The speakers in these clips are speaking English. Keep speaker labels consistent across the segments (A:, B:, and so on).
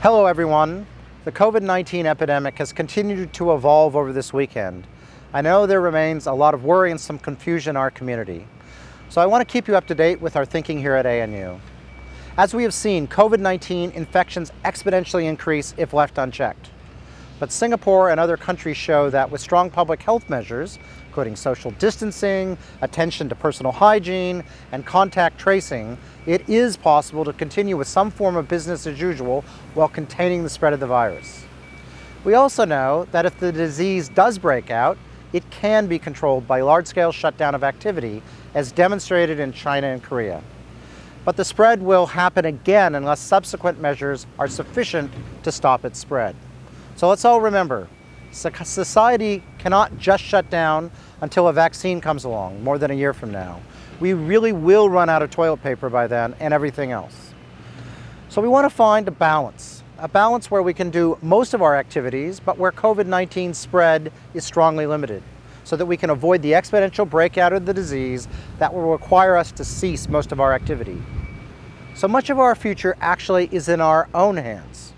A: Hello everyone. The COVID-19 epidemic has continued to evolve over this weekend. I know there remains a lot of worry and some confusion in our community. So I want to keep you up to date with our thinking here at ANU. As we have seen, COVID-19 infections exponentially increase if left unchecked. But Singapore and other countries show that with strong public health measures, including social distancing, attention to personal hygiene, and contact tracing, it is possible to continue with some form of business as usual while containing the spread of the virus. We also know that if the disease does break out, it can be controlled by large-scale shutdown of activity, as demonstrated in China and Korea. But the spread will happen again unless subsequent measures are sufficient to stop its spread. So let's all remember, society cannot just shut down until a vaccine comes along more than a year from now. We really will run out of toilet paper by then and everything else. So we want to find a balance, a balance where we can do most of our activities, but where COVID-19 spread is strongly limited, so that we can avoid the exponential breakout of the disease that will require us to cease most of our activity. So much of our future actually is in our own hands.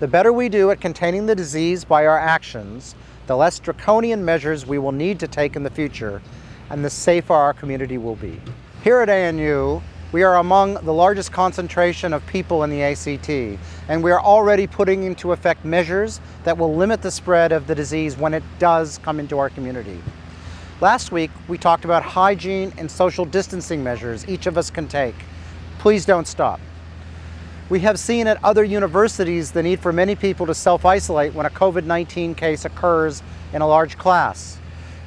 A: The better we do at containing the disease by our actions, the less draconian measures we will need to take in the future, and the safer our community will be. Here at ANU, we are among the largest concentration of people in the ACT, and we are already putting into effect measures that will limit the spread of the disease when it does come into our community. Last week, we talked about hygiene and social distancing measures each of us can take. Please don't stop. We have seen at other universities the need for many people to self-isolate when a COVID-19 case occurs in a large class.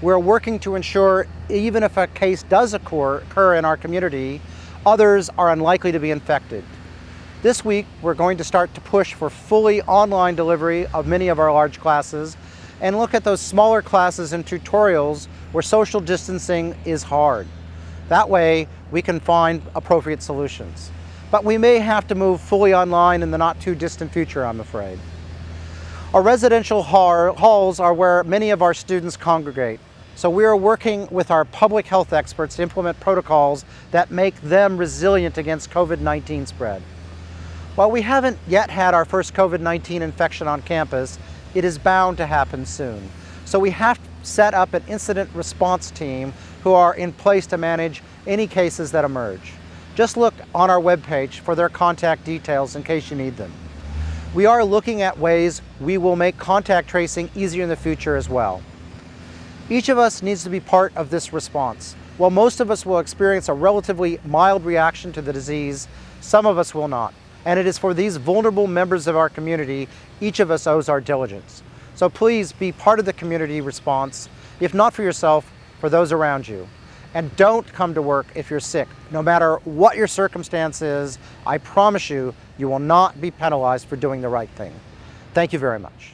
A: We're working to ensure even if a case does occur, occur in our community, others are unlikely to be infected. This week, we're going to start to push for fully online delivery of many of our large classes and look at those smaller classes and tutorials where social distancing is hard. That way, we can find appropriate solutions but we may have to move fully online in the not too distant future, I'm afraid. Our residential halls are where many of our students congregate, so we are working with our public health experts to implement protocols that make them resilient against COVID-19 spread. While we haven't yet had our first COVID-19 infection on campus, it is bound to happen soon. So we have set up an incident response team who are in place to manage any cases that emerge. Just look on our webpage for their contact details in case you need them. We are looking at ways we will make contact tracing easier in the future as well. Each of us needs to be part of this response. While most of us will experience a relatively mild reaction to the disease, some of us will not. And it is for these vulnerable members of our community, each of us owes our diligence. So please be part of the community response, if not for yourself, for those around you. And don't come to work if you're sick. No matter what your circumstance is, I promise you, you will not be penalized for doing the right thing. Thank you very much.